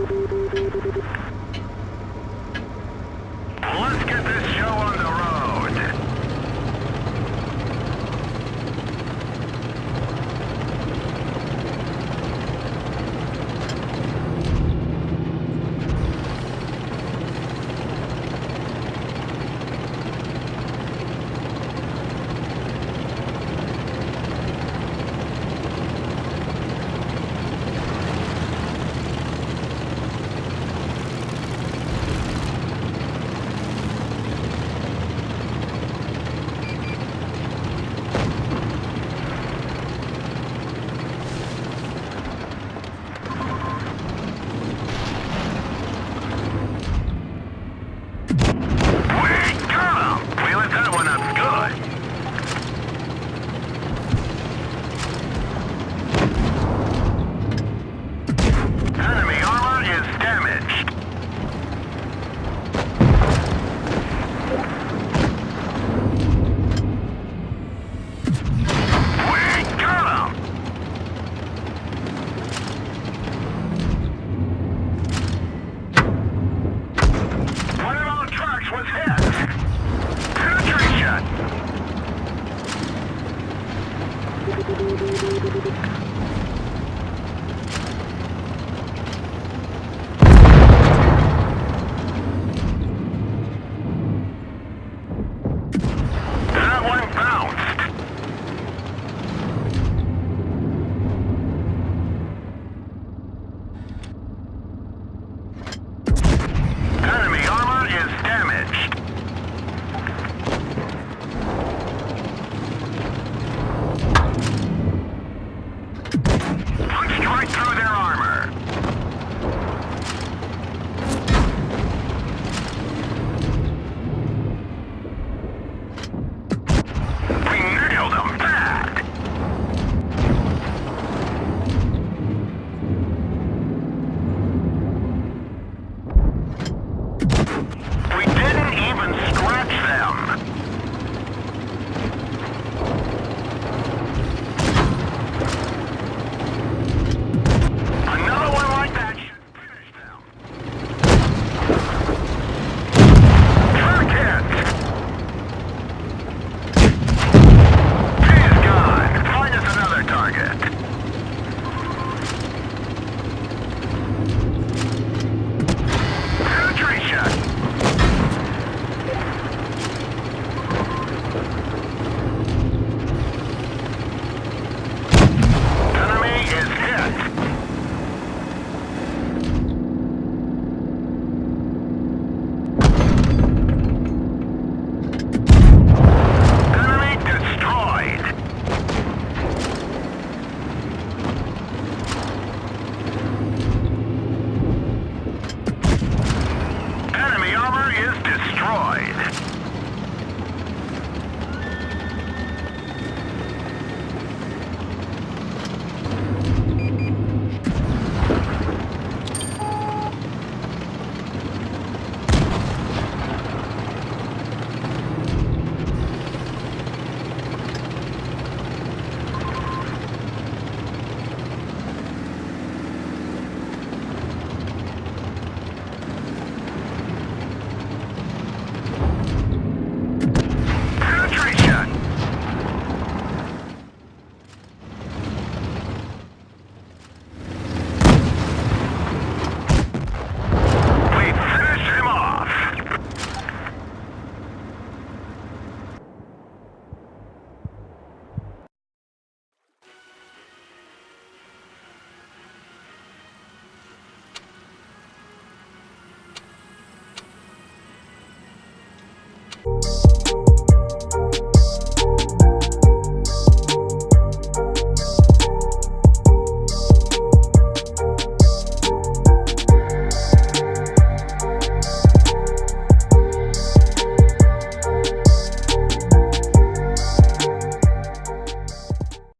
どどどどどど。ハハハハ!